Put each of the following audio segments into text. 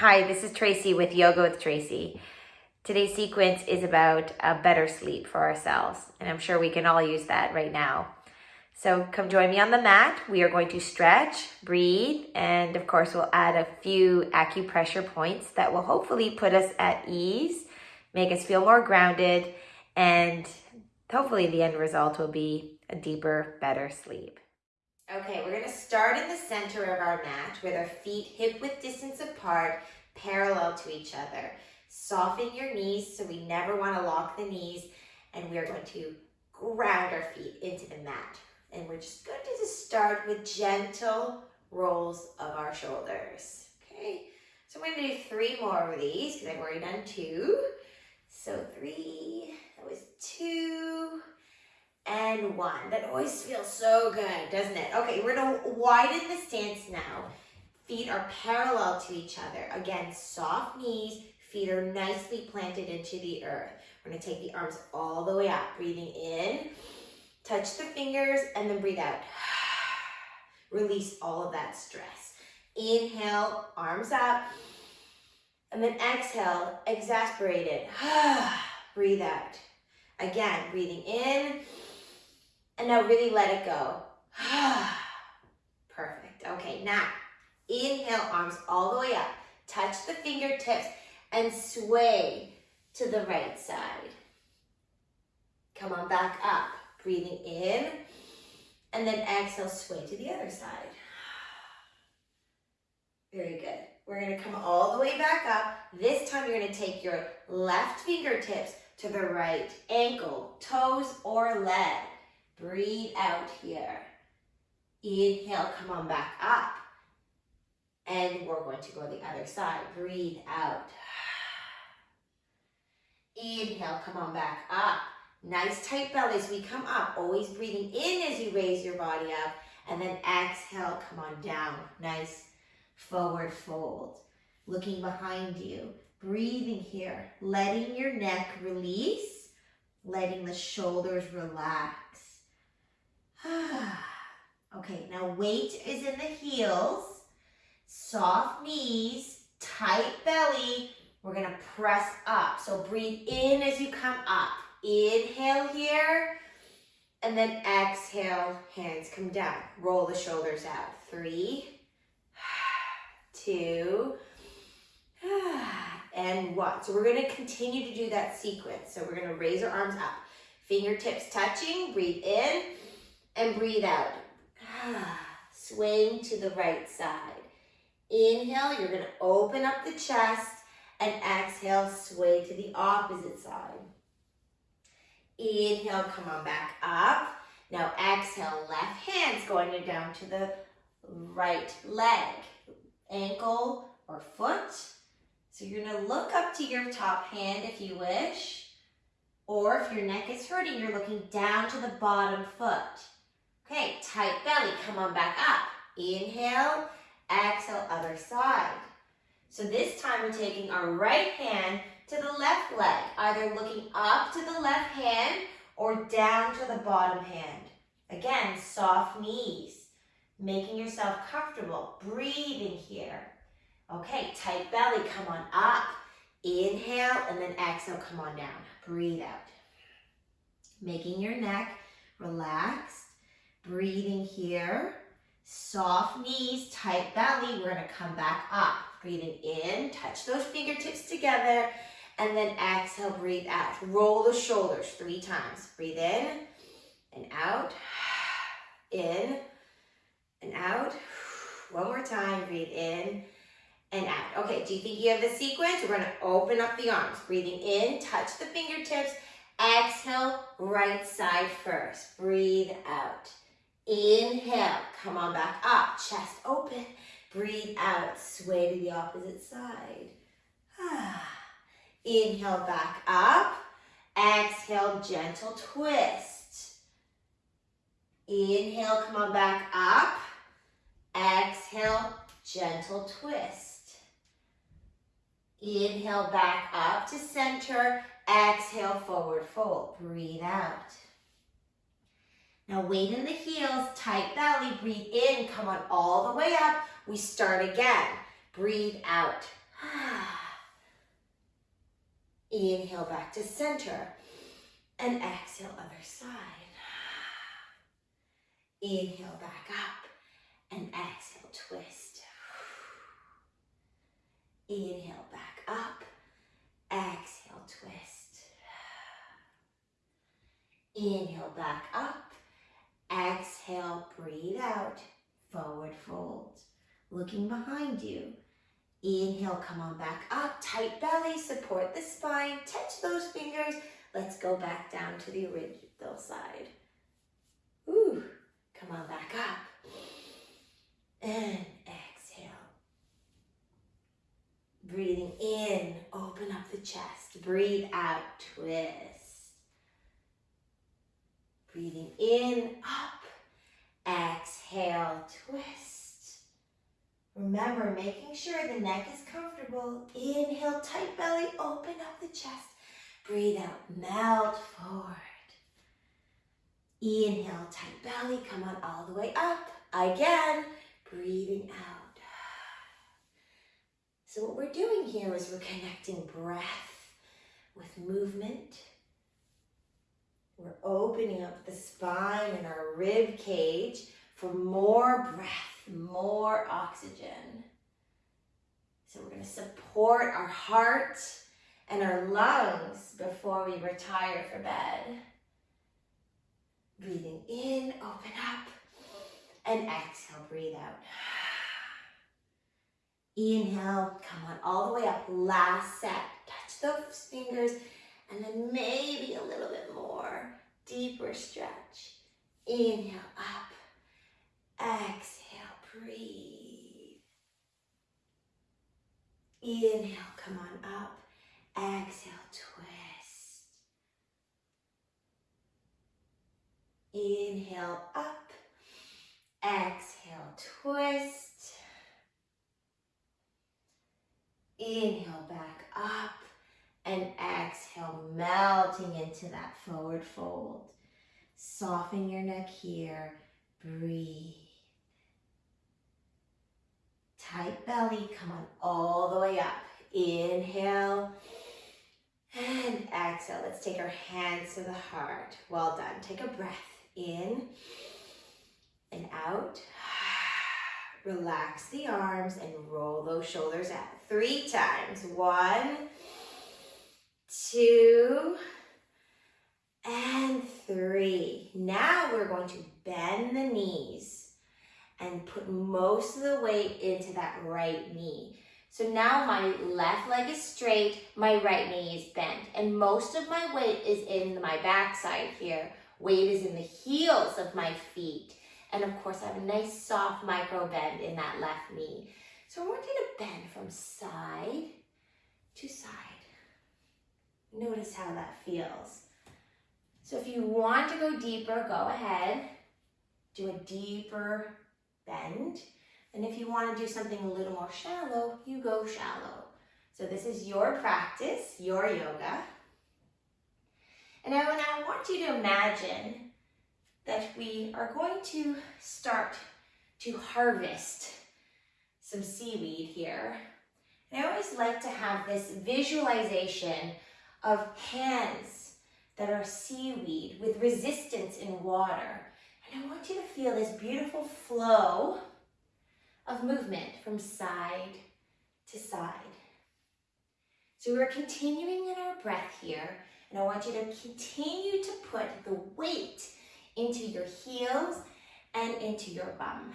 Hi, this is Tracy with Yoga with Tracy. Today's sequence is about a better sleep for ourselves, and I'm sure we can all use that right now. So come join me on the mat. We are going to stretch, breathe, and of course we'll add a few acupressure points that will hopefully put us at ease, make us feel more grounded, and hopefully the end result will be a deeper, better sleep. Okay, we're gonna start in the center of our mat with our feet hip width distance apart, parallel to each other. Soften your knees so we never wanna lock the knees, and we are going to ground our feet into the mat. And we're just going to just start with gentle rolls of our shoulders. Okay, so I'm gonna do three more of these because I've already done two. So three, that was two, and one. That always feels so good, doesn't it? Okay, we're gonna widen the stance now. Feet are parallel to each other. Again, soft knees, feet are nicely planted into the earth. We're gonna take the arms all the way up, breathing in, touch the fingers, and then breathe out. Release all of that stress. Inhale, arms up, and then exhale, exasperated. breathe out. Again, breathing in, and now really let it go. Perfect. Okay, now inhale, arms all the way up. Touch the fingertips and sway to the right side. Come on back up. Breathing in and then exhale, sway to the other side. Very good. We're gonna come all the way back up. This time you're gonna take your left fingertips to the right ankle, toes, or leg. Breathe out here. Inhale, come on back up. And we're going to go the other side. Breathe out. Inhale, come on back up. Nice tight belly as we come up. Always breathing in as you raise your body up. And then exhale, come on down. Nice forward fold. Looking behind you. Breathing here. Letting your neck release. Letting the shoulders relax. okay, now weight is in the heels. Soft knees, tight belly. We're gonna press up. So breathe in as you come up. Inhale here. And then exhale, hands come down. Roll the shoulders out. Three, two, and one. So we're gonna continue to do that sequence. So we're gonna raise our arms up. Fingertips touching, breathe in and breathe out. Swaying to the right side. Inhale, you're gonna open up the chest and exhale, sway to the opposite side. Inhale, come on back up. Now exhale, left hand's going down to the right leg, ankle or foot. So you're gonna look up to your top hand if you wish. Or if your neck is hurting, you're looking down to the bottom foot. Okay, tight belly, come on back up. Inhale, exhale, other side. So this time we're taking our right hand to the left leg, either looking up to the left hand or down to the bottom hand. Again, soft knees, making yourself comfortable, breathing here. Okay, tight belly, come on up. Inhale and then exhale, come on down. Breathe out. Making your neck relaxed, breathing here. Soft knees, tight belly. We're gonna come back up. Breathing in, touch those fingertips together, and then exhale, breathe out. Roll the shoulders three times. Breathe in and out, in and out. One more time, breathe in and out. Okay, do you think you have the sequence? We're gonna open up the arms. Breathing in, touch the fingertips. Exhale, right side first. Breathe out. Inhale, come on back up, chest open. Breathe out, sway to the opposite side. Ah, inhale back up. Exhale, gentle twist. Inhale, come on back up. Exhale, gentle twist. Inhale back up to center. Exhale, forward fold. Breathe out. Now weight in the heels, tight belly, breathe in, come on all the way up. We start again. Breathe out. Inhale back to center. And exhale, other side. Inhale back up. And exhale, twist. Inhale back up. Exhale, twist. Inhale back up. Exhale, breathe out. Forward fold. Looking behind you. Inhale, come on back up. Tight belly, support the spine. Touch those fingers. Let's go back down to the original side. Ooh, come on back up. And exhale. Breathing in, open up the chest. Breathe out, twist. Breathing in, up. Exhale, twist. Remember, making sure the neck is comfortable. Inhale, tight belly, open up the chest. Breathe out, melt forward. Inhale, tight belly, come on all the way up. Again, breathing out. So what we're doing here is we're connecting breath with movement. We're opening up the spine and our rib cage for more breath, more oxygen. So we're going to support our heart and our lungs before we retire for bed. Breathing in, open up, and exhale, breathe out. Inhale, come on all the way up. Last set. Touch those fingers and then maybe a little bit more. Deeper stretch. Inhale up. Exhale, breathe. Inhale, come on up. Exhale, twist. Inhale up. Exhale, twist. Inhale back up and exhale, melting into that forward fold. Soften your neck here. Breathe. Tight belly, come on all the way up. Inhale and exhale. Let's take our hands to the heart. Well done. Take a breath in and out. Relax the arms and roll those shoulders out. Three times. One, two, and three. Now we're going to bend the knees and put most of the weight into that right knee. So now my left leg is straight, my right knee is bent, and most of my weight is in my backside here. Weight is in the heels of my feet. And of course, I have a nice soft micro bend in that left knee. So I want you to bend from side to side. Notice how that feels. So if you want to go deeper, go ahead. Do a deeper bend. And if you want to do something a little more shallow, you go shallow. So this is your practice, your yoga. And now, and I want you to imagine that we are going to start to harvest some seaweed here. And I always like to have this visualization of hands that are seaweed with resistance in water. And I want you to feel this beautiful flow of movement from side to side. So we're continuing in our breath here, and I want you to continue to put the weight into your heels and into your bum.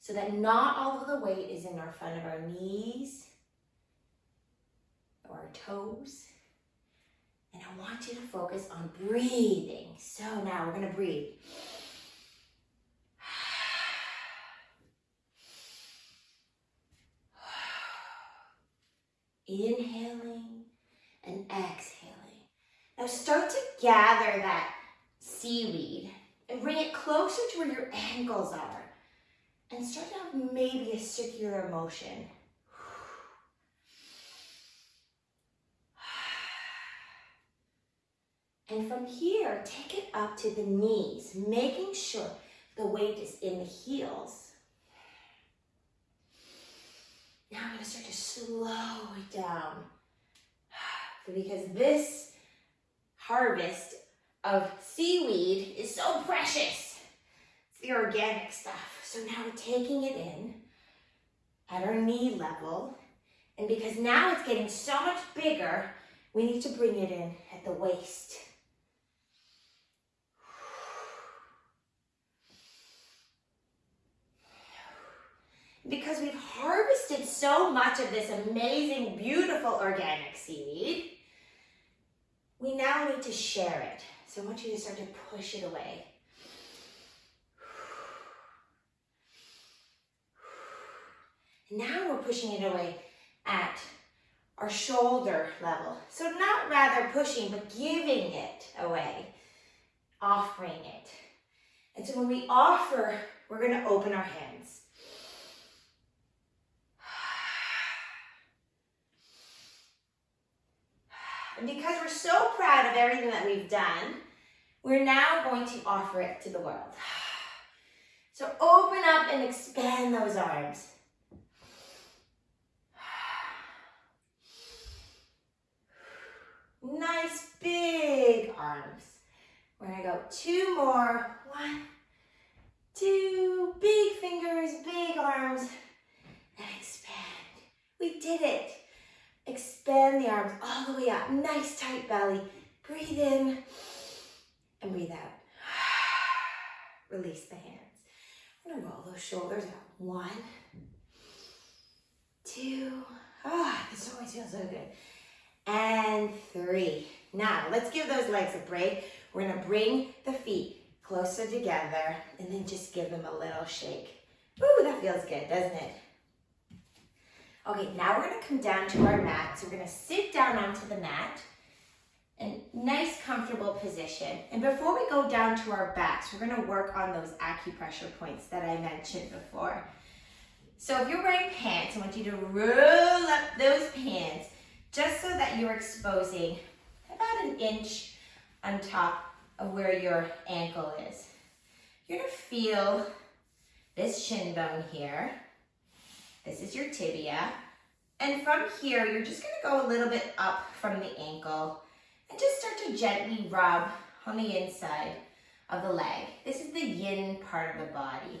So that not all of the weight is in our front of our knees or our toes. And I want you to focus on breathing. So now we're gonna breathe. Inhaling and exhaling. Now start to gather that seaweed and bring it closer to where your ankles are. And start to have maybe a circular motion. And from here, take it up to the knees, making sure the weight is in the heels. Now I'm going to start to slow it down. because this harvest of seaweed is so precious. It's the organic stuff. So now we're taking it in at our knee level. And because now it's getting so much bigger, we need to bring it in at the waist. Because we've harvested so much of this amazing, beautiful organic seed, we now need to share it. So I want you to start to push it away. Now we're pushing it away at our shoulder level. So not rather pushing, but giving it away, offering it. And so when we offer, we're gonna open our hands. And because we're so proud everything that we've done, we're now going to offer it to the world. So open up and expand those arms. Nice big arms. We're gonna go two more. One, two, big fingers, big arms, and expand. We did it. Expand the arms all the way up. Nice tight belly. Breathe in and breathe out. Release the hands. Gonna roll those shoulders out. One, two. Ah, oh, this always feels so good and three. Now, let's give those legs a break. We're gonna bring the feet closer together and then just give them a little shake. Ooh, that feels good, doesn't it? Okay, now we're gonna come down to our mat. So we're gonna sit down onto the mat in nice comfortable position. And before we go down to our backs, we're gonna work on those acupressure points that I mentioned before. So if you're wearing pants, I want you to roll up those pants just so that you're exposing about an inch on top of where your ankle is. You're gonna feel this shin bone here. This is your tibia. And from here, you're just gonna go a little bit up from the ankle and just start to gently rub on the inside of the leg. This is the yin part of the body.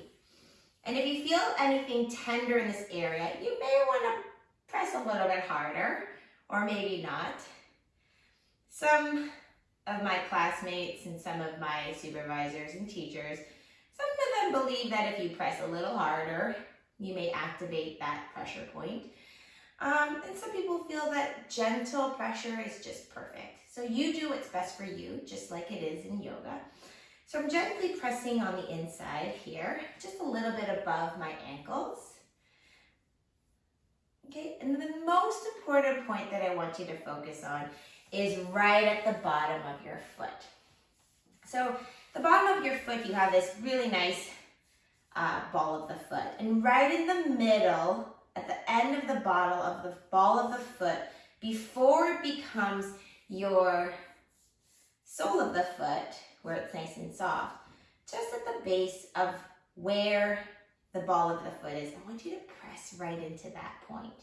And if you feel anything tender in this area, you may wanna press a little bit harder or maybe not. Some of my classmates and some of my supervisors and teachers, some of them believe that if you press a little harder, you may activate that pressure point. Um, and some people feel that gentle pressure is just perfect. So you do what's best for you, just like it is in yoga. So I'm gently pressing on the inside here, just a little bit above my ankles. Okay, and the most important point that I want you to focus on is right at the bottom of your foot. So the bottom of your foot, you have this really nice uh, ball of the foot. And right in the middle, at the end of the bottle of the ball of the foot, before it becomes your sole of the foot, where it's nice and soft, just at the base of where the ball of the foot is, I want you to press right into that point.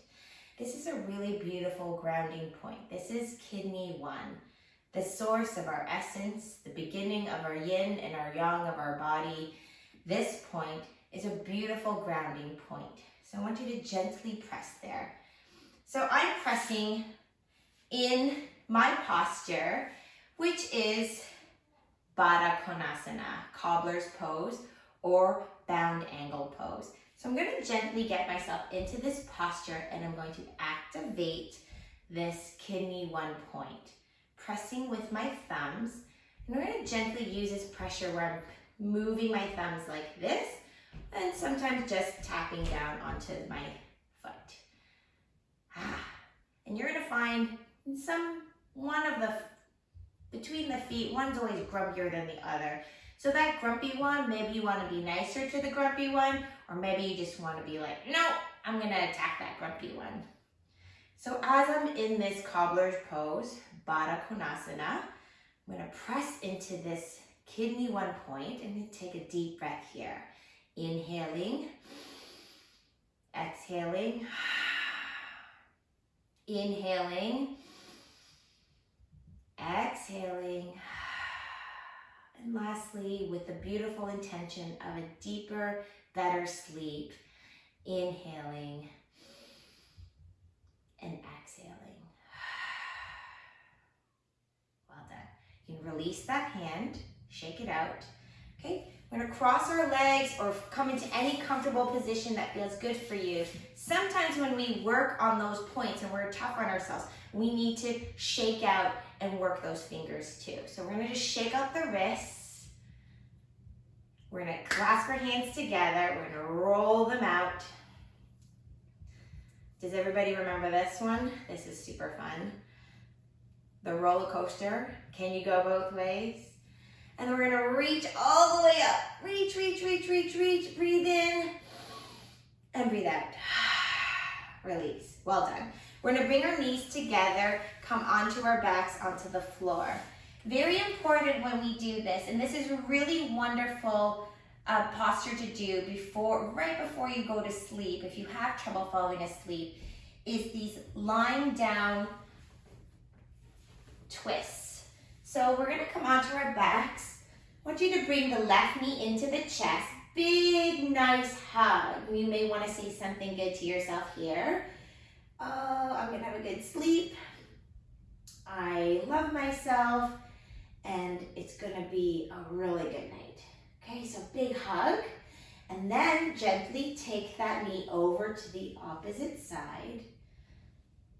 This is a really beautiful grounding point. This is kidney one, the source of our essence, the beginning of our yin and our yang of our body. This point is a beautiful grounding point. So I want you to gently press there. So I'm pressing in my posture, which is Baddha Konasana, cobbler's pose, or bound angle pose. So I'm going to gently get myself into this posture and I'm going to activate this kidney one point. Pressing with my thumbs. And we're going to gently use this pressure where I'm moving my thumbs like this and sometimes just tapping down onto my foot. Ah. And you're going to find some, one of the, between the feet, one's always grumpier than the other. So that grumpy one, maybe you want to be nicer to the grumpy one, or maybe you just want to be like, no, I'm going to attack that grumpy one. So as I'm in this cobbler's pose, Baddha Konasana, I'm going to press into this kidney one point and take a deep breath here. Inhaling, exhaling, inhaling, exhaling. And lastly, with the beautiful intention of a deeper, better sleep, inhaling and exhaling. Well done. You can release that hand, shake it out. Okay, we're gonna cross our legs or come into any comfortable position that feels good for you. Sometimes when we work on those points and we're tough on ourselves, we need to shake out and work those fingers too. So we're gonna just shake out the wrists. We're gonna clasp our hands together. We're gonna roll them out. Does everybody remember this one? This is super fun. The roller coaster. Can you go both ways? And we're gonna reach all the way up. Reach, reach, reach, reach, reach. Breathe in and breathe out. Release. Well done. We're gonna bring our knees together, come onto our backs, onto the floor. Very important when we do this, and this is a really wonderful uh, posture to do before, right before you go to sleep, if you have trouble falling asleep, is these lying down twists. So we're gonna come onto our backs. I want you to bring the left knee into the chest. Big, nice hug. You may wanna say something good to yourself here. Oh, I'm gonna have a good sleep. I love myself and it's gonna be a really good night. Okay, so big hug. And then gently take that knee over to the opposite side.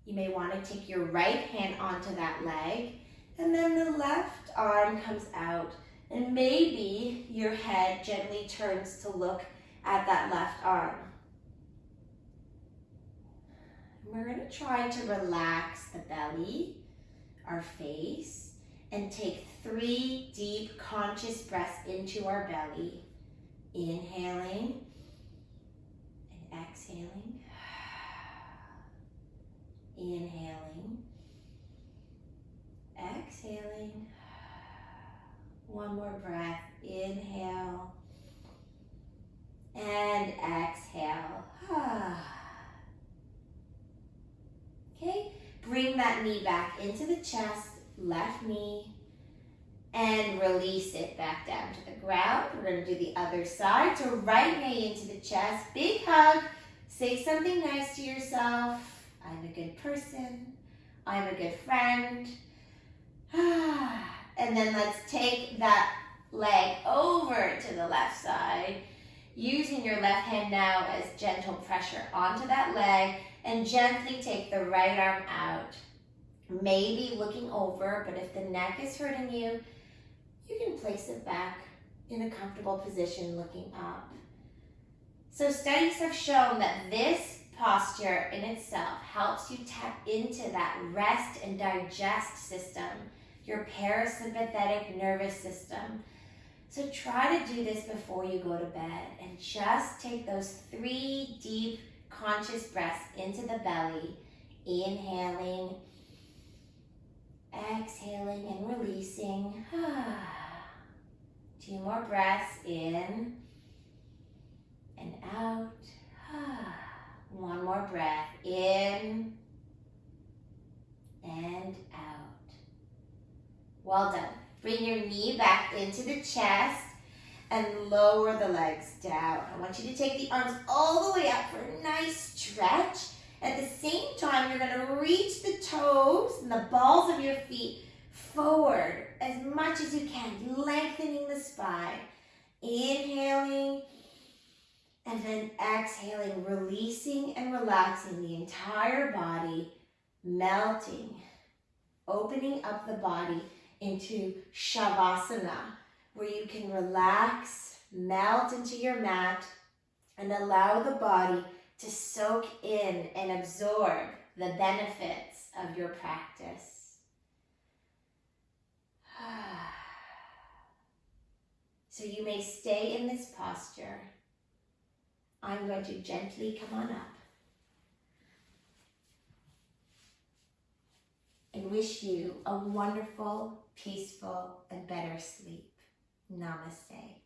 You may want to take your right hand onto that leg and then the left arm comes out and maybe your head gently turns to look at that left arm. We're to try to relax the belly, our face, and take three deep conscious breaths into our belly. Inhaling and exhaling. Inhaling, exhaling. One more breath. Inhale and exhale. okay, bring that knee back into the chest, left knee, and release it back down to the ground. We're to do the other side. So right knee into the chest, big hug. Say something nice to yourself. I'm a good person. I'm a good friend. and then let's take that leg over to the left side. Using your left hand now as gentle pressure onto that leg and gently take the right arm out. Maybe looking over, but if the neck is hurting you, you can place it back in a comfortable position looking up. So studies have shown that this posture in itself helps you tap into that rest and digest system, your parasympathetic nervous system. So try to do this before you go to bed and just take those three deep conscious breaths into the belly, inhaling, exhaling and releasing. Two more breaths in and out. One more breath in and out. Well done. Bring your knee back into the chest and lower the legs down. I want you to take the arms all the way up for a nice stretch. At the same time, you're gonna reach the toes and the balls of your feet forward as much as you can, lengthening the spine. Inhaling and then exhaling, releasing and relaxing the entire body, melting, opening up the body into Shavasana, where you can relax, melt into your mat, and allow the body to soak in and absorb the benefits of your practice. So you may stay in this posture I'm going to gently come on up and wish you a wonderful, peaceful, and better sleep. Namaste.